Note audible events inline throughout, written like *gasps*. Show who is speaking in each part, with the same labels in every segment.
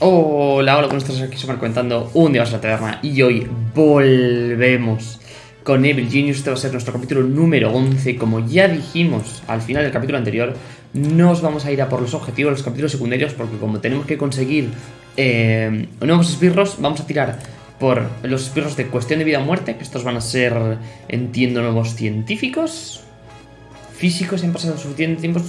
Speaker 1: Hola, hola, ¿cómo estás? Aquí Super comentando un día más la taberna y hoy volvemos con Evil Genius. Este va a ser nuestro capítulo número 11. Como ya dijimos al final del capítulo anterior, nos vamos a ir a por los objetivos, los capítulos secundarios, porque como tenemos que conseguir eh, nuevos esbirros, vamos a tirar por los esbirros de cuestión de vida o muerte, que estos van a ser, entiendo, nuevos científicos físicos han pasado suficiente tiempo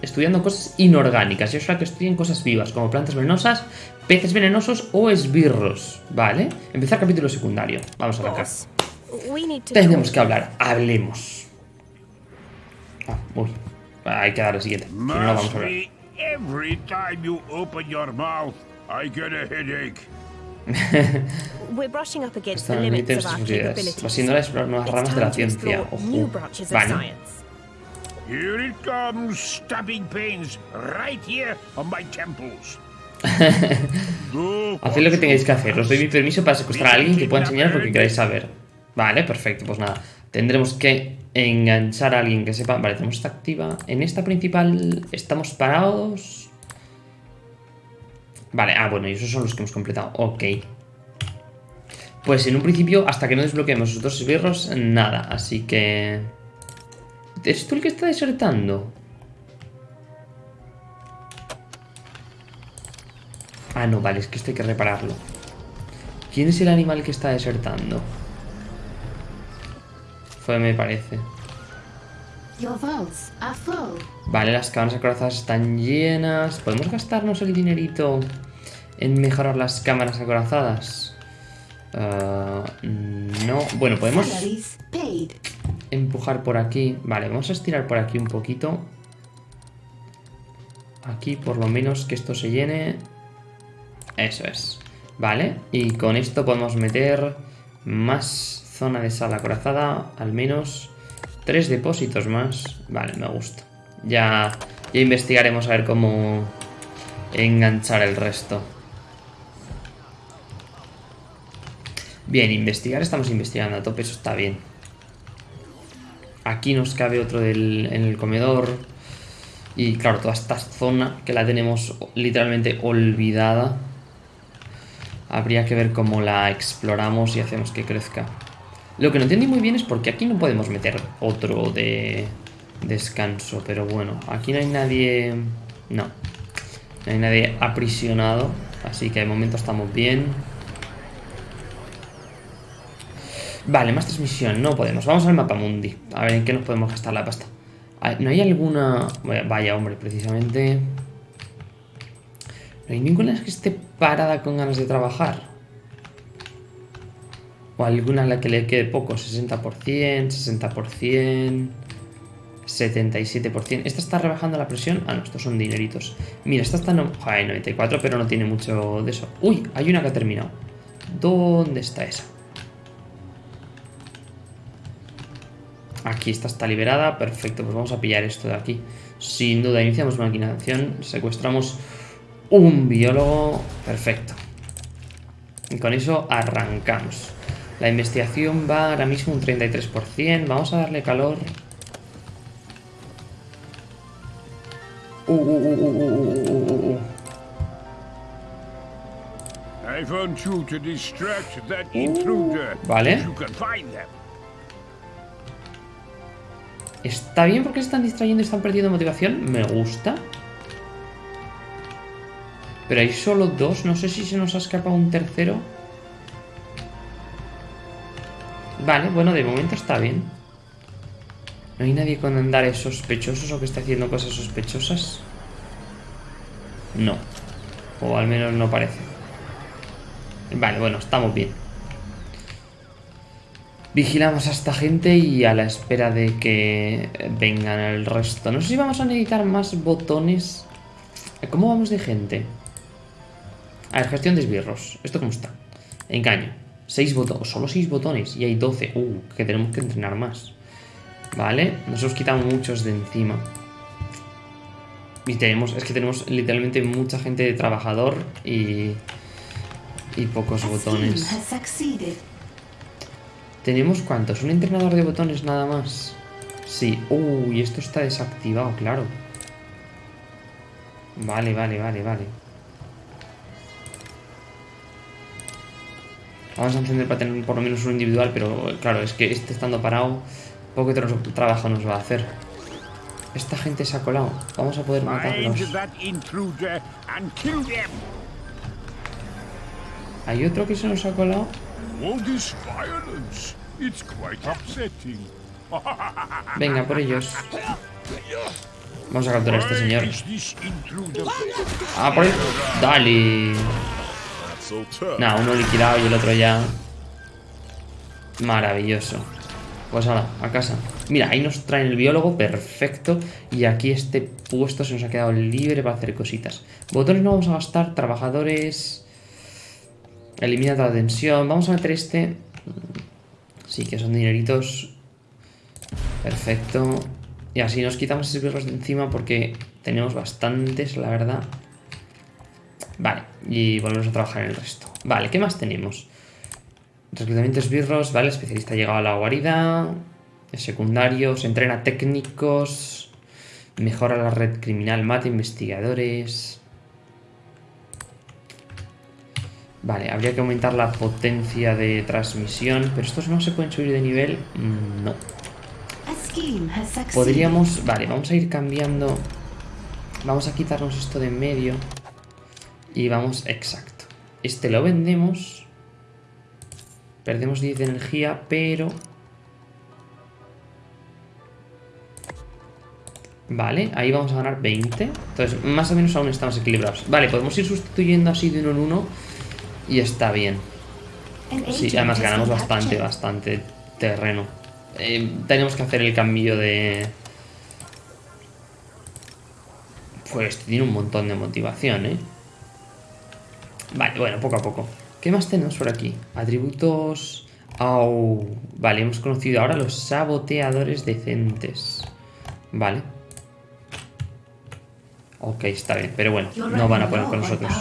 Speaker 1: estudiando cosas inorgánicas. Y es que estudien cosas vivas, como plantas venenosas, peces venenosos o esbirros. ¿Vale? Empezar capítulo secundario. Vamos a arrancar. Tenemos que hablar. Hablemos. Ah, uy. Hay que dar el siguiente. Si no, no vamos a hablar.
Speaker 2: Every time you open your mouth, I get a headache. *laughs*
Speaker 3: We're brushing up against the
Speaker 1: Están
Speaker 3: limits of our capabilities.
Speaker 1: A explorar nuevas ramas de la ciencia. Ojo. Vale.
Speaker 2: Here it comes, stabbing pains right here on my temples. *laughs*
Speaker 1: Haced lo que tengáis que hacer. Os doy mi permiso para secuestrar a alguien que pueda enseñaros lo que queráis saber. Vale, perfecto. Pues nada. Tendremos que enganchar a alguien que sepa. Vale, tenemos esta activa. En esta principal estamos parados. Vale, ah, bueno, y esos son los que hemos completado. Ok. Pues en un principio, hasta que no desbloqueemos esos dos esbirros, nada. Así que... ¿Es tú el que está desertando? Ah, no, vale, es que esto hay que repararlo. ¿Quién es el animal que está desertando? Fue, me parece. Vale, las cámaras acorazadas están llenas. ¿Podemos gastarnos el dinerito en mejorar las cámaras acorazadas? Ah, no. Bueno, podemos empujar por aquí. Vale, vamos a estirar por aquí un poquito. Aquí por lo menos que esto se llene. Eso es. Vale, y con esto podemos meter más zona de sala acorazada. Al menos tres depósitos más. Vale, me gusta. Ya, ya investigaremos a ver cómo enganchar el resto. Bien, investigar estamos investigando a tope, eso está bien. Aquí nos cabe otro del, en el comedor. Y claro, toda esta zona que la tenemos literalmente olvidada. Habría que ver cómo la exploramos y hacemos que crezca. Lo que no entendí muy bien es por qué aquí no podemos meter otro de descanso. Pero bueno, aquí no hay nadie... No. No hay nadie aprisionado. Así que de momento estamos bien. Vale, más transmisión, no podemos. Vamos al mapa mundi. A ver en qué nos podemos gastar la pasta. Ah, ¿No hay alguna...? Vaya, hombre, precisamente... ¿No hay ninguna que esté parada con ganas de trabajar? ¿O alguna a la que le quede poco? 60%, 60%... 77%. ¿Esta está rebajando la presión? Ah, no, estos son dineritos. Mira, esta está... No... Joder, 94, pero no tiene mucho de eso. Uy, hay una que ha terminado. ¿Dónde está esa? Aquí esta está liberada, perfecto, pues vamos a pillar esto de aquí. Sin duda, iniciamos maquinación, secuestramos un biólogo, perfecto. Y con eso arrancamos. La investigación va ahora mismo un 33%, vamos a darle calor. Uh, uh, uh, vale. Está bien porque se están distrayendo y están perdiendo motivación, me gusta. Pero hay solo dos, no sé si se nos ha escapado un tercero. Vale, bueno, de momento está bien. ¿No hay nadie con andares sospechosos o que esté haciendo cosas sospechosas? No. O al menos no parece. Vale, bueno, estamos bien. Vigilamos a esta gente y a la espera de que vengan el resto. No sé si vamos a necesitar más botones. ¿Cómo vamos de gente? A ver, gestión de esbirros. ¿Esto cómo está? Engaño. 6 botones. Solo 6 botones. Y hay 12. Uh, que tenemos que entrenar más. Vale. Nos hemos quitado muchos de encima. Y tenemos... Es que tenemos literalmente mucha gente de trabajador y... Y pocos botones. ¿Tenemos cuántos? ¿Un entrenador de botones nada más? Sí. Uy, esto está desactivado, claro. Vale, vale, vale, vale. Vamos a encender para tener por lo menos un individual, pero claro, es que este estando parado, poco tra- trabajo nos va a hacer. Esta gente se ha colado. Vamos a poder matarlos. Hay otro que se nos ha colado. *laughs* Venga, por ellos. Vamos a capturar a este señor. Ah, por ahí. Dale. Nada, uno liquidado y el otro ya. Maravilloso. Pues ahora, a casa. Mira, ahí nos traen el biólogo, perfecto. Y aquí este puesto se nos ha quedado libre para hacer cositas. Botones no vamos a gastar, trabajadores. Elimina la tensión. Vamos a meter este. Sí, que son dineritos. Perfecto. Y así nos quitamos esbirros de encima porque tenemos bastantes, la verdad. Vale, y volvemos a trabajar en el resto. Vale, ¿qué más tenemos? Reclutamiento esbirros, vale, especialista ha llegado a la guarida. Es secundario, se entrena técnicos. Mejora la red criminal, mata investigadores. Vale, habría que aumentar la potencia de transmisión, pero estos no se pueden subir de nivel. Mm, No. Podríamos... Vale, vamos a ir cambiando... Vamos a quitarnos esto de en medio. Y vamos... Exacto. Este lo vendemos. Perdemos 10 de energía, pero... Vale, ahí vamos a ganar 20. Entonces, más o menos aún estamos equilibrados. Vale, podemos ir sustituyendo así de uno en uno. Y está bien. Sí, además ganamos bastante, bastante terreno. Eh, tenemos que hacer el cambio de... Pues tiene un montón de motivación, ¿eh? Vale, bueno, poco a poco. ¿Qué más tenemos por aquí? Atributos... Au. Vale, hemos conocido ahora los saboteadores decentes. Vale. Ok, está bien, pero bueno, no van a poner con nosotros.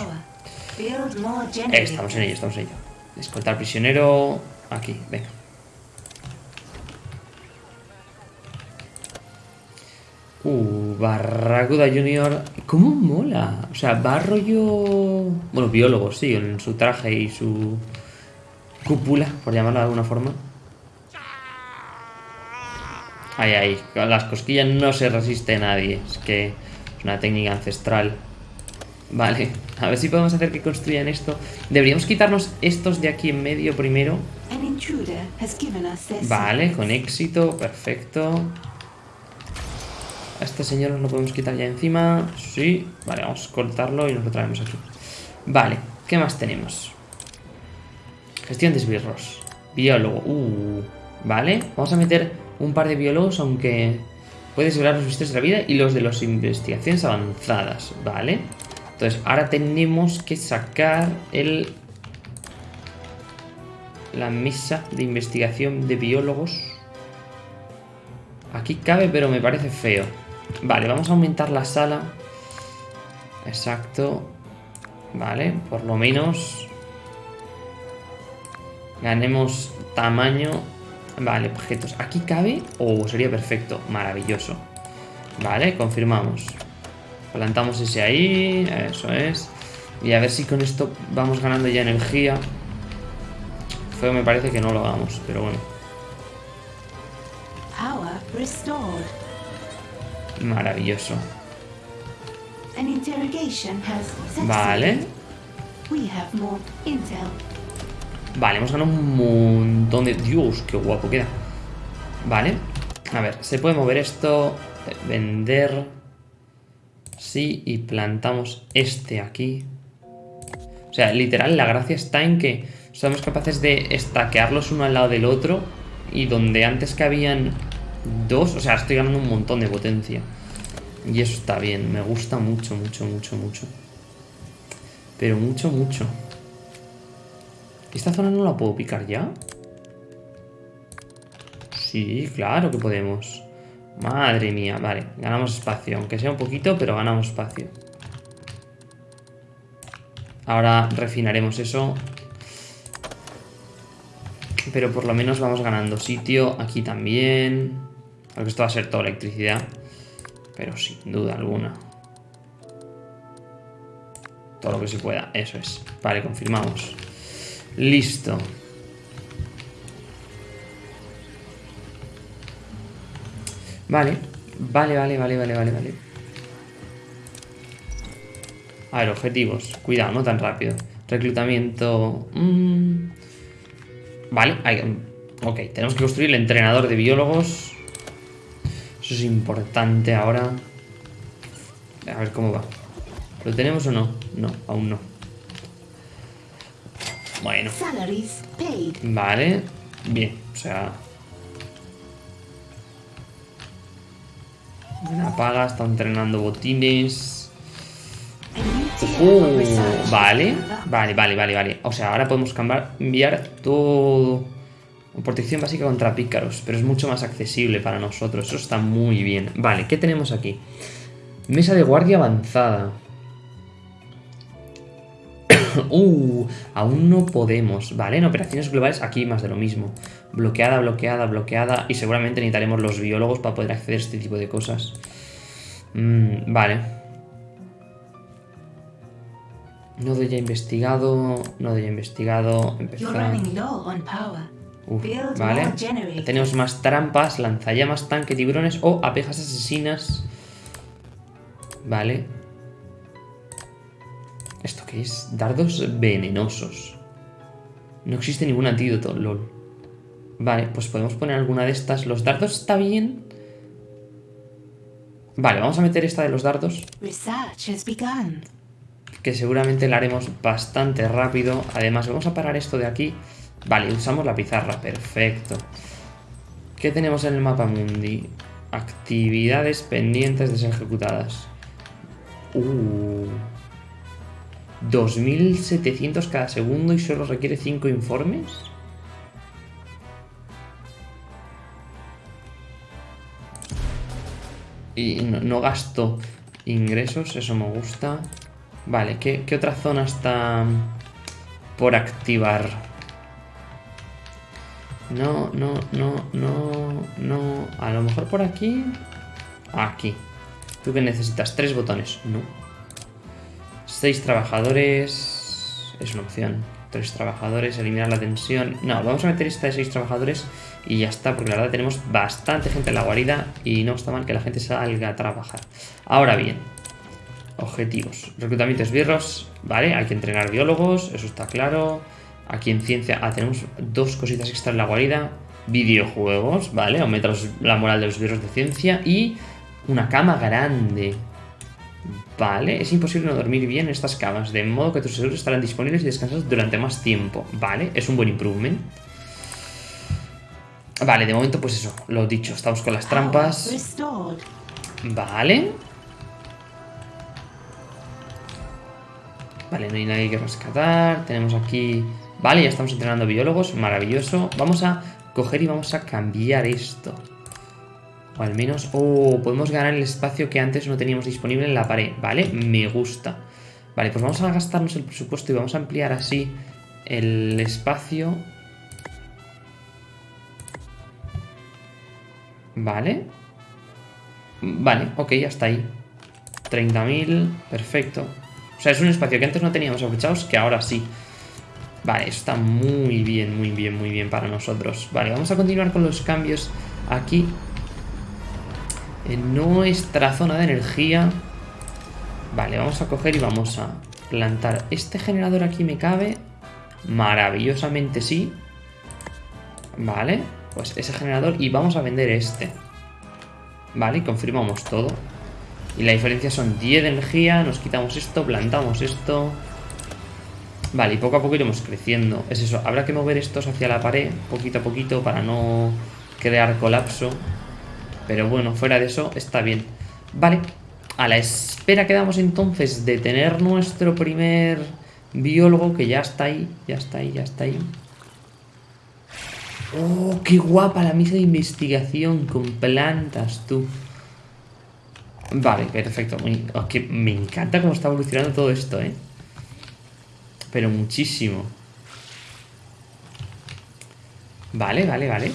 Speaker 1: Eh, estamos en ello, estamos en ello. Escoltar prisionero. Aquí, venga. Uh, Barracuda Junior. ¿Cómo mola? O sea, va rollo. Bueno, biólogo, sí, en su traje y su cúpula, por llamarlo de alguna forma. Ay, ay, las cosquillas no se resiste nadie. Es que es una técnica ancestral. Vale, a ver si podemos hacer que construyan esto. Deberíamos quitarnos estos de aquí en medio primero. Vale, con éxito, perfecto. A este señor nos lo podemos quitar ya encima. Sí, vale, vamos a cortarlo y nos lo traemos aquí. Vale, ¿qué más tenemos? Gestión de esbirros. Biólogo. Uh, vale, vamos a meter un par de biólogos, aunque puedes ver los vistos de la vida y los de las investigaciones avanzadas. Vale. Entonces, ahora tenemos que sacar el la mesa de investigación de biólogos. Aquí cabe, pero me parece feo. Vale, vamos a aumentar la sala. Exacto. Vale, por lo menos... Ganemos tamaño. Vale, objetos. ¿Aquí cabe? Oh, sería perfecto. Maravilloso. Vale, confirmamos. Plantamos ese ahí. Eso es. Y a ver si con esto vamos ganando ya energía. Feo me parece que no lo hagamos, pero bueno.
Speaker 4: Power restored.
Speaker 1: Maravilloso. Vale. Vale, hemos ganado un montón de... Dios, qué guapo queda. Vale. A ver, se puede mover esto. Vender. Sí, y plantamos este aquí. O sea, literal, la gracia está en que somos capaces de estaquearlos uno al lado del otro. Y donde antes que habían dos, o sea, estoy ganando un montón de potencia. Y eso está bien, me gusta mucho, mucho, mucho, mucho. Pero mucho, mucho. ¿Esta zona no la puedo picar ya? Sí, claro que podemos. Madre mía, vale, ganamos espacio. Aunque sea un poquito, pero ganamos espacio. Ahora refinaremos eso. Pero por lo menos vamos ganando sitio. Aquí también. Aunque esto va a ser toda electricidad. Pero sin duda alguna. Todo lo que se pueda. Eso es. Vale, confirmamos. Listo. Vale. Vale, vale, vale, vale, vale, vale. A ver, objetivos. Cuidado, no tan rápido. Reclutamiento... Mm. Vale, hay... ok. Tenemos que construir el entrenador de biólogos. Eso es importante ahora. A ver cómo va. ¿Lo tenemos o no? No, aún no. Bueno, vale. Bien, o sea... Una paga, está entrenando botines. Uh, vale, vale, vale, vale, vale. O sea, ahora podemos cambiar, enviar todo. Protección básica contra pícaros, pero es mucho más accesible para nosotros. Eso está muy bien. Vale, ¿qué tenemos aquí? Mesa de guardia avanzada. *coughs* uh, aún no podemos. Vale, en operaciones globales aquí más de lo mismo. Bloqueada, bloqueada, bloqueada. Y seguramente necesitaremos los biólogos para poder acceder a este tipo de cosas. Mm, vale. Nodo ya investigado. Nodo ya investigado. Empezar. Uf, vale. Tenemos más trampas, lanzallamas, tanque, tiburones o abejas asesinas. Vale. ¿Esto qué es? Dardos venenosos. No existe ningún antídoto, lol. Vale, pues podemos poner alguna de estas. Los dardos está bien. Vale, vamos a meter esta de los dardos.
Speaker 4: Research has begun.
Speaker 1: que seguramente la haremos bastante rápido. Además, vamos a parar esto de aquí. Vale, usamos la pizarra, perfecto. ¿Qué tenemos en el mapa mundi? Actividades pendientes de ser ejecutadas. Uh. 2700 cada segundo y solo requiere 5 informes. Y no, no gasto ingresos, eso me gusta. Vale, ¿qué, qué otra zona está por activar? No, no, no, no, no. A lo mejor por aquí. Aquí. ¿Tú qué necesitas? Tres botones. No. Seis trabajadores. Es una opción. Tres trabajadores, eliminar la tensión. No, vamos a meter esta de seis trabajadores y ya está, porque la verdad tenemos bastante gente en la guarida y no está mal que la gente salga a trabajar. Ahora bien, objetivos. Reclutamiento esbirros, vale, hay que entrenar biólogos, eso está claro. Aquí en ciencia, ah, tenemos dos cositas extra en la guarida. Videojuegos, vale, aumenta la moral de los esbirros de ciencia y una cama grande. Vale, es imposible no dormir bien en estas camas, de modo que tus seguros estarán disponibles y descansados durante más tiempo. Vale, es un buen improvement. Vale, de momento pues eso, lo dicho, estamos con las
Speaker 4: Power
Speaker 1: trampas. Vale. Vale, no hay nadie que rescatar. Tenemos aquí... Vale, ya estamos entrenando biólogos. Maravilloso. Vamos a coger y vamos a cambiar esto. O al menos... Oh, podemos ganar el espacio que antes no teníamos disponible en la pared. Vale, me gusta. Vale, pues vamos a gastarnos el presupuesto y vamos a ampliar así el espacio. Vale. Vale, ok, ya está ahí. 30.000, perfecto. O sea, es un espacio que antes no teníamos aprovechados que ahora sí. Vale, está muy bien, muy bien, muy bien para nosotros. Vale, vamos a continuar con los cambios aquí. En nuestra zona de energía. Vale, vamos a coger y vamos a plantar. Este generador aquí me cabe. Maravillosamente sí. Vale, pues ese generador y vamos a vender este. Vale, confirmamos todo. Y la diferencia son 10 de energía, nos quitamos esto, plantamos esto. Vale, y poco a poco iremos creciendo. Es eso, habrá que mover estos hacia la pared, poquito a poquito, para no crear colapso. Pero bueno, fuera de eso, está bien. Vale, a la espera quedamos entonces de tener nuestro primer biólogo, que ya está ahí, ya está ahí, ya está ahí. ¡Oh, qué guapa la misa de investigación con plantas, tú! Vale, perfecto. Muy- oh, me encanta cómo está evolucionando todo esto, ¿eh? Pero muchísimo. Vale, vale, vale.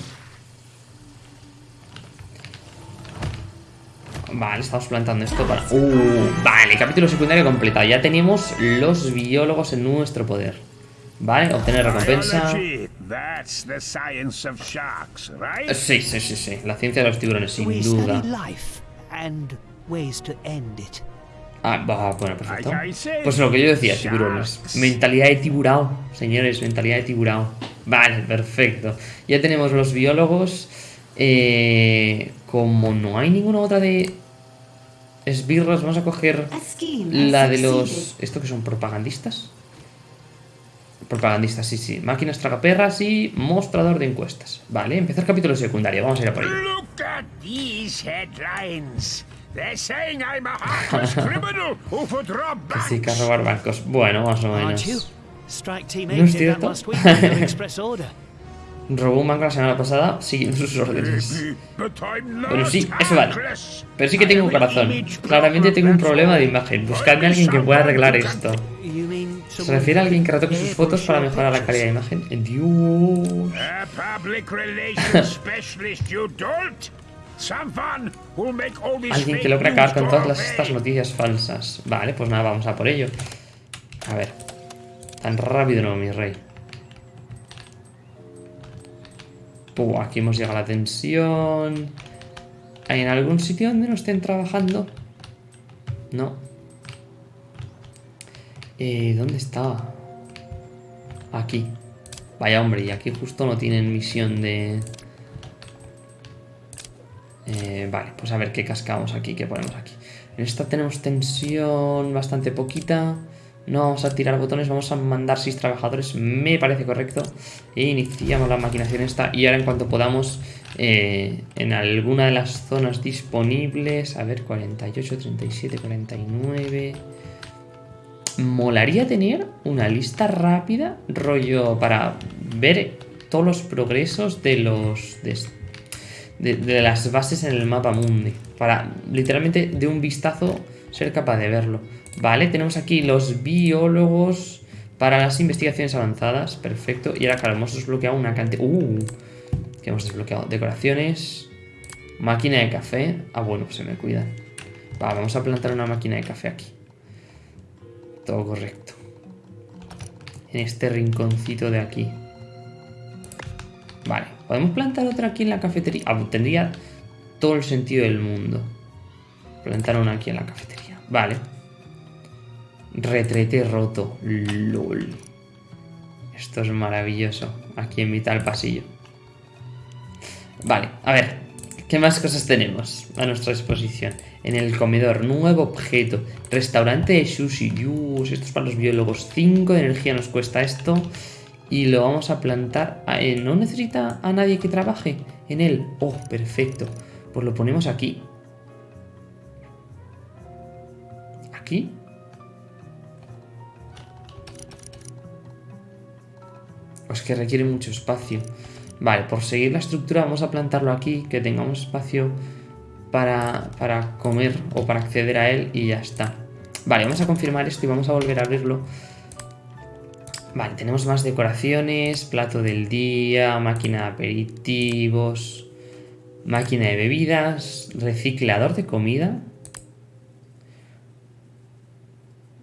Speaker 1: Vale, estamos plantando esto para... Uh, vale, capítulo secundario completado. Ya tenemos los biólogos en nuestro poder. Vale, obtener recompensa.
Speaker 2: Biology, That's the science of sharks, right?
Speaker 1: Sí, sí, sí, sí. La ciencia de los tiburones, sin duda. Ah, va, bueno, perfecto. Pues lo que yo decía, tiburones. Mentalidad de tiburao, señores, mentalidad de tiburao. Vale, perfecto. Ya tenemos los biólogos. Eh, como no hay ninguna otra de esbirros, vamos a coger la de los... ¿Esto que son propagandistas? Propagandistas, sí, sí. Máquinas tragaperras y mostrador de encuestas. Vale, empezar capítulo secundario. Vamos a ir a por ello.
Speaker 2: Look at these headlines. They're saying I'm a heartless *laughs* criminal who would rob
Speaker 1: Que sí, que a robar barcos. Bueno, más o menos. No
Speaker 5: 8
Speaker 1: es cierto. *laughs* Robó un banco la semana pasada siguiendo *laughs* sus órdenes. Bueno, sí, eso vale. Pero sí que tengo
Speaker 2: an
Speaker 1: corazón. Claramente tengo un problema de imagen. Buscadme a alguien que pueda arreglar esto. ¿Se refiere a alguien que retoque sus fotos para mejorar la calidad de imagen? Dios. Alguien que logre acabar con todas estas noticias falsas. Vale, pues nada, vamos a por ello. A ver. Tan rápido no, mi rey. Puh, aquí hemos llegado a la tensión. ¿Hay en algún sitio donde no estén trabajando? No. Eh, ¿Dónde está? Aquí. Vaya hombre, y aquí justo no tienen misión de... Eh, vale, pues a ver qué cascamos aquí, qué ponemos aquí. En esta tenemos tensión bastante poquita. No vamos a tirar botones, vamos a mandar 6 trabajadores, me parece correcto. E iniciamos la maquinación esta. Y ahora en cuanto podamos, eh, en alguna de las zonas disponibles, a ver, 48, 37, 49... Molaría tener una lista rápida, rollo, para ver todos los progresos de los... de, de- las bases en el mapa mundi. Para literalmente de un vistazo ser capaz de verlo. Vale, tenemos aquí los biólogos para las investigaciones avanzadas. Perfecto. Y ahora, claro, hemos desbloqueado una cantidad... Uh, que hemos desbloqueado. Decoraciones. Máquina de café. Ah, bueno, pues se me cuida. Va, vamos a plantar una máquina de café aquí. Todo correcto. En este rinconcito de aquí. Vale, podemos plantar otra aquí en la cafetería. Ah, tendría todo el sentido del mundo. Plantar una aquí en la cafetería. Vale. Retrete roto. LOL. Esto es maravilloso. Aquí en mitad del pasillo. Vale, a ver. ¿Qué más cosas tenemos a nuestra disposición? En el comedor, nuevo objeto. Restaurante de sushi. Dios, esto es para los biólogos. 5 de energía nos cuesta esto. Y lo vamos a plantar. Eh, ¿No necesita a nadie que trabaje en él? Oh, perfecto. Pues lo ponemos aquí. Aquí. Pues que requiere mucho espacio. Vale, por seguir la estructura vamos a plantarlo aquí, que tengamos espacio para, para comer o para acceder a él y ya está. Vale, vamos a confirmar esto y vamos a volver a abrirlo. Vale, tenemos más decoraciones, plato del día, máquina de aperitivos, máquina de bebidas, reciclador de comida.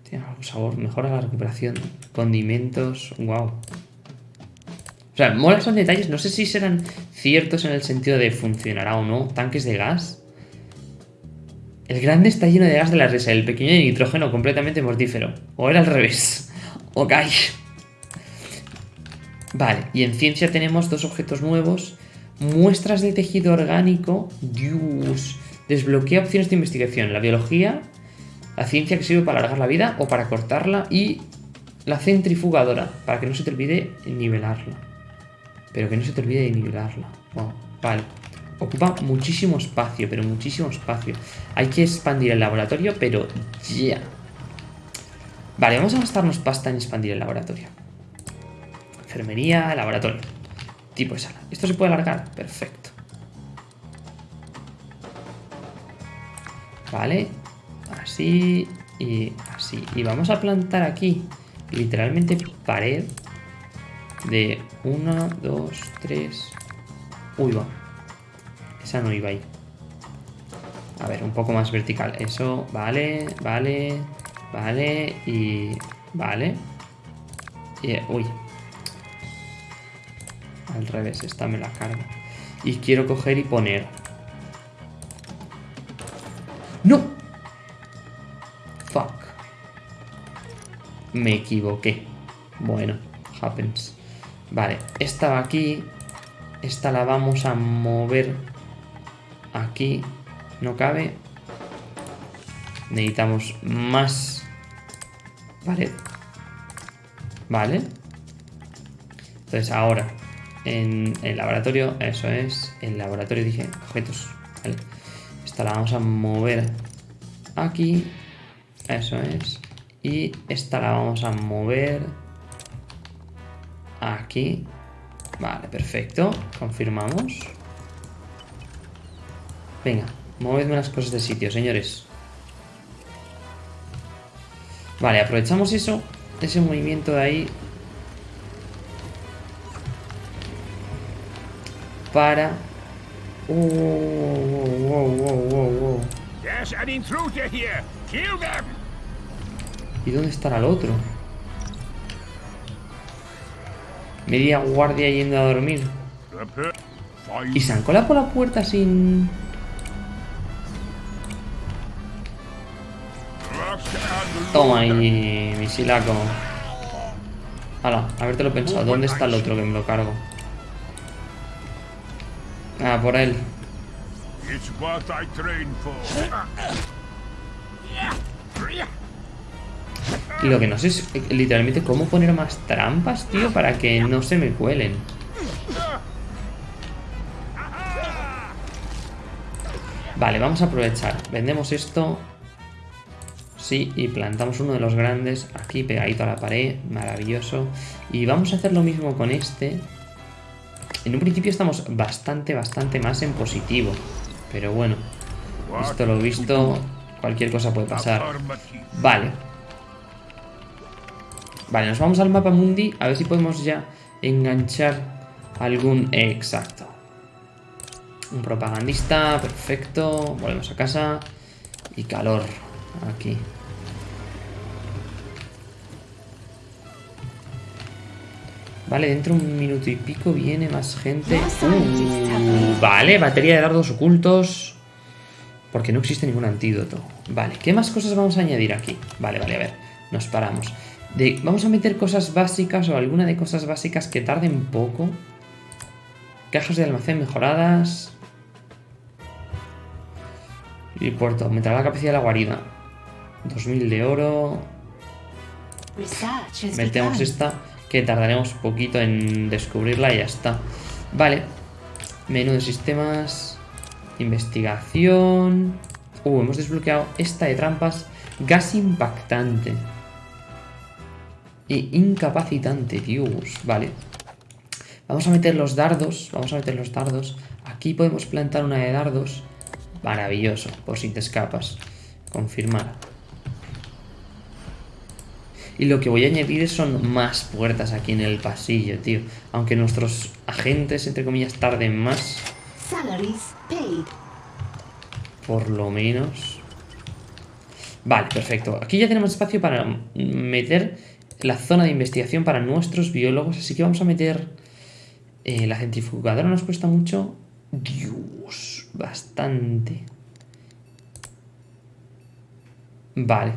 Speaker 1: Tiene algún sabor, mejora la recuperación, condimentos, wow. O sea, mola son detalles, no sé si serán ciertos en el sentido de funcionará o no, tanques de gas. El grande está lleno de gas de la risa, el pequeño de nitrógeno completamente mortífero. O era al revés. *laughs* Ok. Vale, y en ciencia tenemos dos objetos nuevos. Muestras de tejido orgánico. Dios. Desbloquea opciones de investigación. La biología, la ciencia que sirve para alargar la vida o para cortarla. Y la centrifugadora, para que no se te olvide nivelarla. Pero que no se te olvide nivelarla. Wow, vale. Ocupa muchísimo espacio, pero muchísimo espacio. Hay que expandir el laboratorio, pero ya. Vale, vamos a gastarnos pasta en expandir el laboratorio. Enfermería, laboratorio. Tipo de sala. ¿Esto se puede alargar? Perfecto. Vale. Así y así. Y vamos a plantar aquí, literalmente, pared de 1, 2, 3. Uy, va. Esa no iba ahí. A ver, un poco más vertical. Eso, vale, vale, vale y... Vale. Y, uy. Al revés, esta me la cargo. Y quiero coger y poner... ¡No! Fuck. Me equivoqué. Bueno, happens. Vale, esta va aquí. Esta la vamos a mover aquí. No cabe. Necesitamos más pared. Vale. Entonces ahora, en el laboratorio, eso es, el laboratorio dije, objetos. Vale. Esta la vamos a mover aquí. Eso es. Y esta la vamos a mover aquí. Vale, perfecto. Confirmamos. Venga, movedme las cosas de sitio, señores. Vale, aprovechamos eso, ese movimiento de ahí.
Speaker 2: Intruder here. Kill them.
Speaker 1: ¿Y dónde estará el otro? Media guardia yendo a dormir. ¿Y se han colado por la puerta sin...? Toma ahí, misilaco. Hala, habértelo pensado. ¿Dónde está el otro que me lo cargo? Ah, por él.
Speaker 2: It's what I train for.
Speaker 1: Y lo que no sé es literalmente cómo poner más trampas, tío, para que no se me cuelen. Vale, vamos a aprovechar. Vendemos esto. Sí, y plantamos uno de los grandes aquí pegadito a la pared. Maravilloso. Y vamos a hacer lo mismo con este. En un principio estamos bastante, bastante más en positivo. Pero bueno, visto lo visto, cualquier cosa puede pasar. Vale. Vale, nos vamos al mapa mundi a ver si podemos ya enganchar algún... Exacto. Un propagandista, perfecto. Volvemos a casa. Y calor. Aquí. Vale, dentro de un minuto y pico viene más gente. Uh, vale, batería de dardos ocultos. Porque no existe ningún antídoto. Vale, ¿qué más cosas vamos a añadir aquí? Vale, vale, a ver. Nos paramos. De, vamos a meter cosas básicas o alguna de cosas básicas que tarden poco. Cajas de almacén mejoradas. Y puerto. Aumentará la capacidad de la guarida. 2000 de oro. Metemos esta, que tardaremos poquito en descubrirla y ya está. Vale. Menú de sistemas. Investigación. Uh, hemos desbloqueado esta de trampas. Gas impactante. Y incapacitante, Dios. Vale. Vamos a meter los dardos. Vamos a meter los dardos. Aquí podemos plantar una de dardos. Maravilloso, por si te escapas. Confirmar. Y lo que voy a añadir son más puertas aquí en el pasillo, tío. Aunque nuestros agentes, entre comillas, tarden más,
Speaker 4: Salaries paid.
Speaker 1: por lo menos. Vale, perfecto. Aquí ya tenemos espacio para meter la zona de investigación para nuestros biólogos. Así que vamos a meter... eh, la centrifugadora nos cuesta mucho. Dios, bastante. Vale.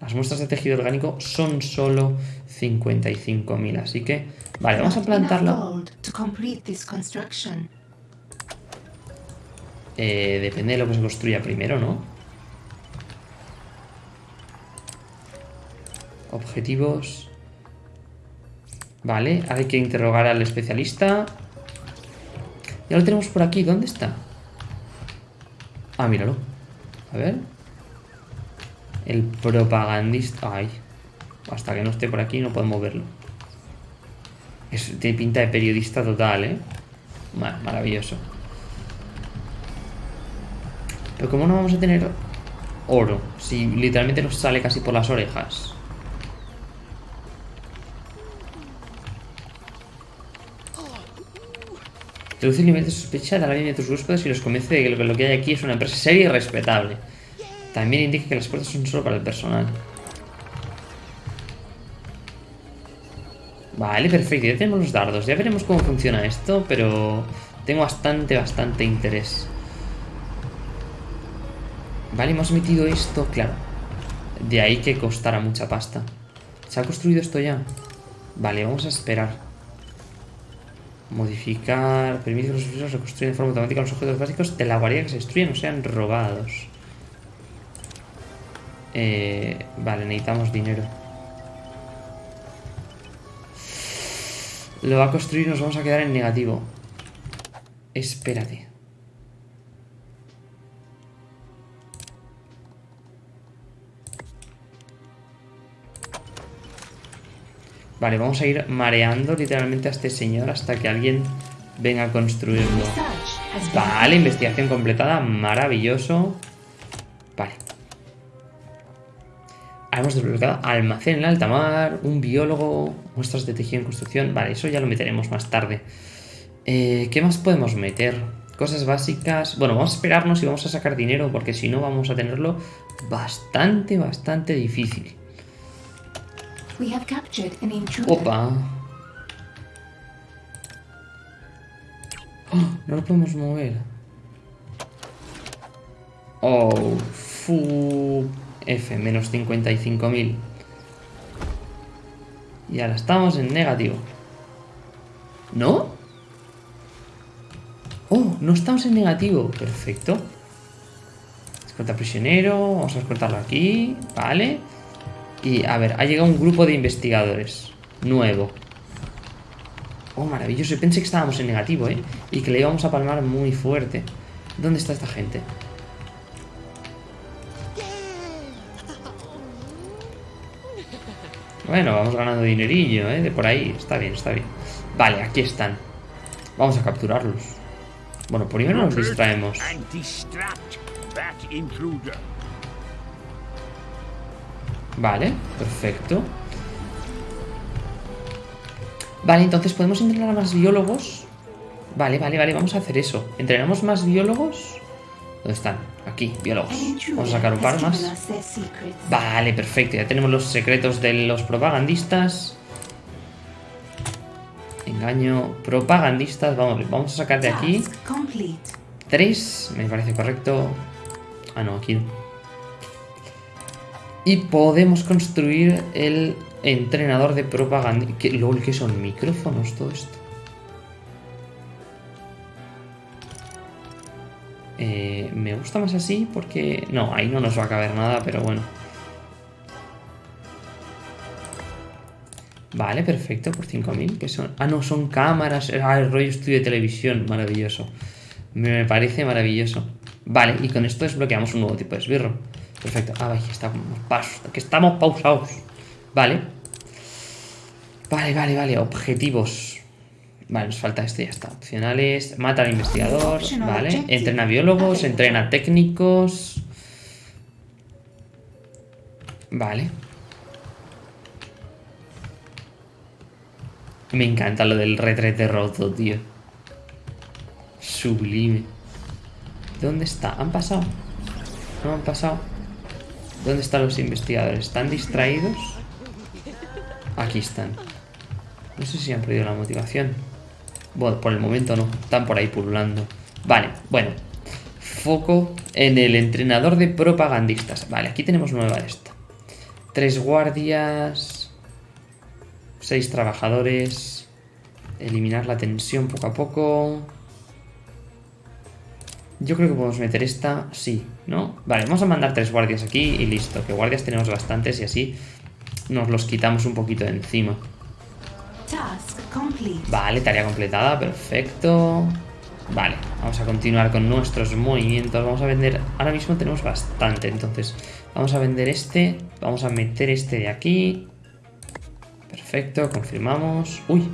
Speaker 1: Las muestras de tejido orgánico son solo 55.000, así que... Vale, vamos a
Speaker 4: construction.
Speaker 1: Eh, depende de lo que se construya primero, ¿no? Objetivos. Vale, hay que interrogar al especialista. Ya lo tenemos por aquí. ¿Dónde está? Ah, míralo. A ver. El propagandista. Ay. Hasta que no esté por aquí no podemos verlo. Es, tiene pinta de periodista total, ¿eh? Ma- maravilloso. Pero ¿cómo no vamos a tener oro? Si literalmente nos sale casi por las orejas. Reduce el nivel de sospecha de la línea de tus huéspedes y los convence de que lo que hay aquí es una empresa seria y respetable. También indica que las puertas son solo para el personal. Vale, perfecto, ya tenemos los dardos. Ya veremos cómo funciona esto, pero tengo bastante, bastante interés. Vale, hemos metido esto, claro. De ahí que costara mucha pasta. ¿Se ha construido esto ya? Vale, vamos a esperar. Modificar. Permite que los usuarios reconstruyan de forma automática los objetos básicos de la guardia que se destruyen o sean robados. Eh, vale, necesitamos dinero. Lo va a construir y nos vamos a quedar en negativo. Espérate. Vale, vamos a ir mareando literalmente a este señor hasta que alguien venga a construirlo. Vale, investigación completada, maravilloso. Vale. Hemos desbloqueado almacén en alta mar, un biólogo, muestras de tejido en construcción. Vale, eso ya lo meteremos más tarde. Eh, ¿Qué más podemos meter? Cosas básicas. Bueno, vamos a esperarnos y vamos a sacar dinero porque si no vamos a tenerlo bastante, bastante difícil. Opa. ¡Oh! no lo podemos mover. Oh, fu. F, menos 55.000. Y ahora estamos en negativo. ¿No? Oh, no estamos en negativo. Perfecto. Escolta prisionero. Vamos a escoltarlo aquí. Vale. Y a ver, ha llegado un grupo de investigadores. Nuevo. Oh, maravilloso. Pensé que estábamos en negativo, ¿eh? Y que le íbamos a palmar muy fuerte. ¿Dónde está esta gente? Bueno, vamos ganando dinerillo, ¿eh? De por ahí. Está bien, está bien. Vale, aquí están. Vamos a capturarlos. Bueno, primero nos distraemos. Vale, perfecto. Vale, entonces podemos entrenar a más biólogos. Vale, vale, vale, vamos a hacer eso. ¿Entrenamos más biólogos? ¿Dónde están? Aquí, biólogos. Vamos a sacar un par más. Vale, perfecto. Ya tenemos los secretos de los propagandistas. Engaño. Propagandistas. Vamos, vamos a sacar de aquí. Tres, me parece correcto. Ah, no, aquí. Y podemos construir el entrenador de propaganda. ¿Qué, LOL, ¿qué son? ¿Micrófonos? Todo esto. Eh, me gusta más así porque... No, ahí no nos va a caber nada, pero bueno. Vale, perfecto, por 5.000. que son? Ah, no, son cámaras. Ah, el rollo estudio de televisión. Maravilloso. Me parece maravilloso. Vale, y con esto desbloqueamos un nuevo tipo de esbirro. Perfecto. Ah, vaya, estamos, que estamos pausados. Vale. Vale, vale, vale. Objetivos. Vale, nos falta este, ya está. Opcionales. Mata al investigador. Vale. Entrena biólogos, entrena técnicos. Vale. Me encanta lo del retrete roto, tío. Sublime. ¿Dónde está? ¿Han pasado? ¿No han pasado? ¿Dónde están los investigadores? ¿Están distraídos? Aquí están. No sé si han perdido la motivación. Bueno, por el momento no. Están por ahí pululando. Vale, bueno. Foco en el entrenador de propagandistas. Vale, aquí tenemos nueva esta. Tres guardias. Seis trabajadores. Eliminar la tensión poco a poco. Yo creo que podemos meter esta, sí, ¿no? Vale, vamos a mandar tres guardias aquí y listo. Que guardias tenemos bastantes y así nos los quitamos un poquito de encima. Vale, tarea completada, perfecto. Vale, vamos a continuar con nuestros movimientos. Vamos a vender, ahora mismo tenemos bastante, entonces vamos a vender este. Vamos a meter este de aquí. Perfecto, confirmamos. Uy.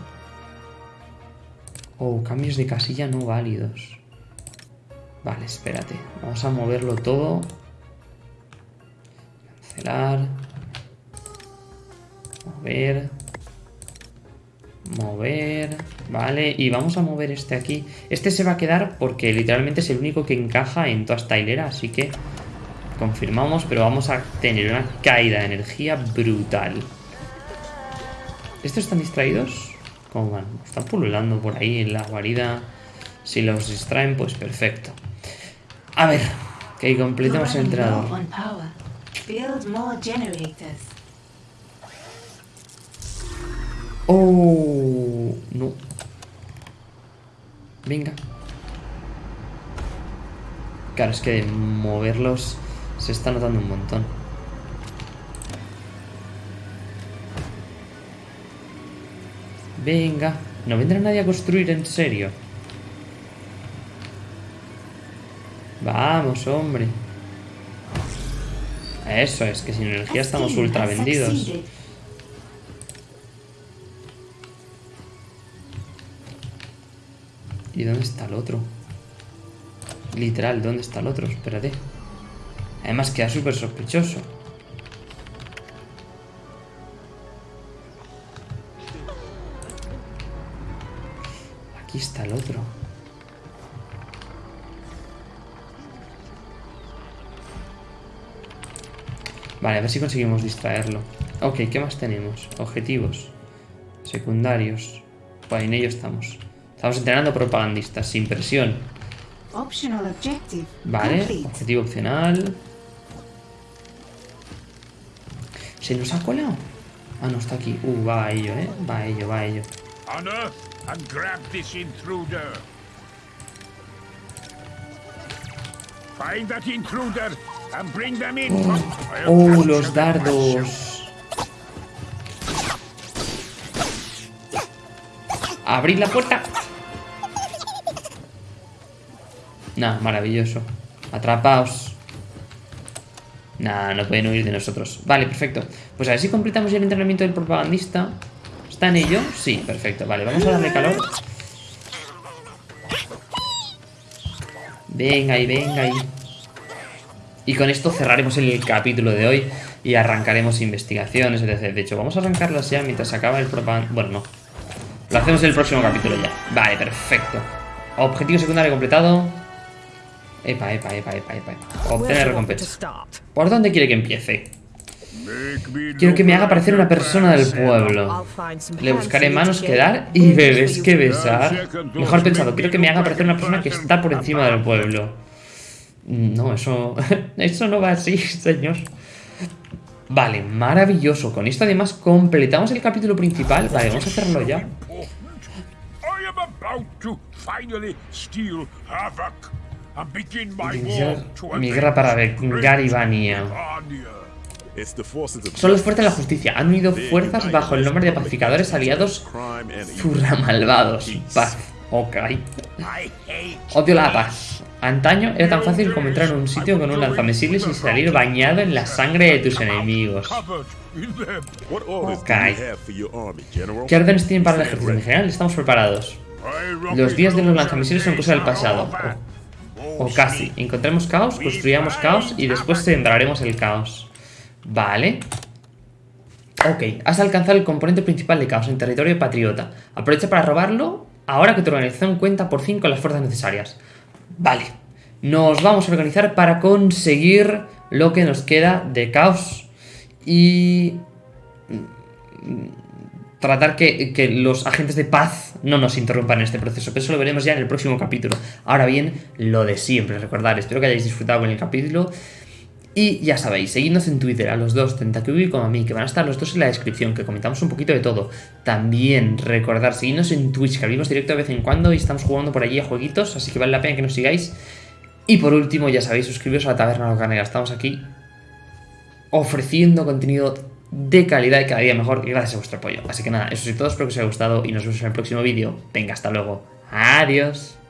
Speaker 1: Oh, cambios de casilla no válidos. Vale, espérate. Vamos a moverlo todo. Cancelar. Mover. Mover. Vale, y vamos a mover este aquí. Este se va a quedar porque literalmente es el único que encaja en toda esta hilera, así que confirmamos, pero vamos a tener una caída de energía brutal. ¿Estos están distraídos? ¿Cómo van? Están pululando por ahí en la guarida. Si los distraen, pues perfecto. A ver, que completemos el entrenador. Oh, no. Venga. Claro, es que moverlos se está notando un montón. Venga. No vendrá nadie a construir en serio. Vamos, hombre. Eso es, que sin energía estamos ultra vendidos. ¿Y dónde está el otro? Literal, ¿dónde está el otro? Espérate. Además queda súper sospechoso. Aquí está el otro. Vale, a ver si conseguimos distraerlo. Ok, ¿qué más tenemos? Objetivos. Secundarios. Pues en ello estamos. Estamos entrenando propagandistas, sin presión. Vale, objetivo opcional. ¿Se nos ha colado? Ah, no, está aquí. Uh, va a ello, ¿eh? Va a ello, va a ello.
Speaker 2: Find that intruder and bring them in. *gasps*
Speaker 1: ¡Oh, los dardos! ¡Abrid la puerta! Nah, maravilloso. Atrapaos. Nah, no pueden huir de nosotros. Vale, perfecto. Pues a ver si completamos el entrenamiento del propagandista. ¿Está en ello? Sí, perfecto. Vale, vamos a darle calor. Venga ahí, venga ahí. Y con esto cerraremos el capítulo de hoy y arrancaremos investigaciones. De hecho, vamos a arrancarlas ya mientras acaba el propaganda... Bueno, no. Lo hacemos en el próximo capítulo ya. Vale, perfecto. Objetivo secundario completado. Epa, epa, epa, epa, epa. epa. Obtener recompensa. ¿Por dónde quiere que empiece? Quiero que me haga parecer una persona del pueblo. Le buscaré manos que dar y bebés que besar. Mejor pensado, quiero que me haga parecer una persona que está por encima del pueblo. No, eso. *laughs* Eso no va así, *laughs* señor. Vale, maravilloso. Con esto además completamos el capítulo principal. Vale, vamos a hacerlo ya. Mi guerra para
Speaker 6: of
Speaker 1: Son los fuertes de la justicia. Han unido fuerzas bajo el nombre de pacificadores aliados. Zurra malvados. Paz. Ok. Odio la paz. Antaño era tan fácil como entrar en un sitio con un lanzamisiles y salir bañado en la sangre de tus enemigos. Ok. ¿Qué órdenes tienen para el ejército? En general, estamos preparados. Los días de los lanzamisiles son cosa del pasado. O, casi. Encontremos caos, construyamos caos y después sembraremos el caos. Vale. Ok, has alcanzado el componente principal de caos en territorio patriota. Aprovecha para robarlo ahora que tu organización cuenta por fin con las fuerzas necesarias. Vale. Nos vamos a organizar para conseguir lo que nos queda de caos. Y tratar que, que los agentes de paz no nos interrumpan en este proceso. Pero eso lo veremos ya en el próximo capítulo. Ahora bien, lo de siempre, recordar, espero que hayáis disfrutado con el capítulo. Y ya sabéis, seguidnos en Twitter a los dos, Tentacubi como a mí, que van a estar los dos en la descripción, que comentamos un poquito de todo. También recordar, seguidnos en Twitch, que abrimos directo de vez en cuando y estamos jugando por allí a jueguitos, así que vale la pena que nos sigáis. Y por último, ya sabéis, suscribiros a la Taberna Locanera, estamos aquí ofreciendo contenido de calidad y cada día mejor gracias a vuestro apoyo. Así que nada, eso es todo, espero que os haya gustado y nos vemos en el próximo vídeo. Venga, hasta luego. Adiós.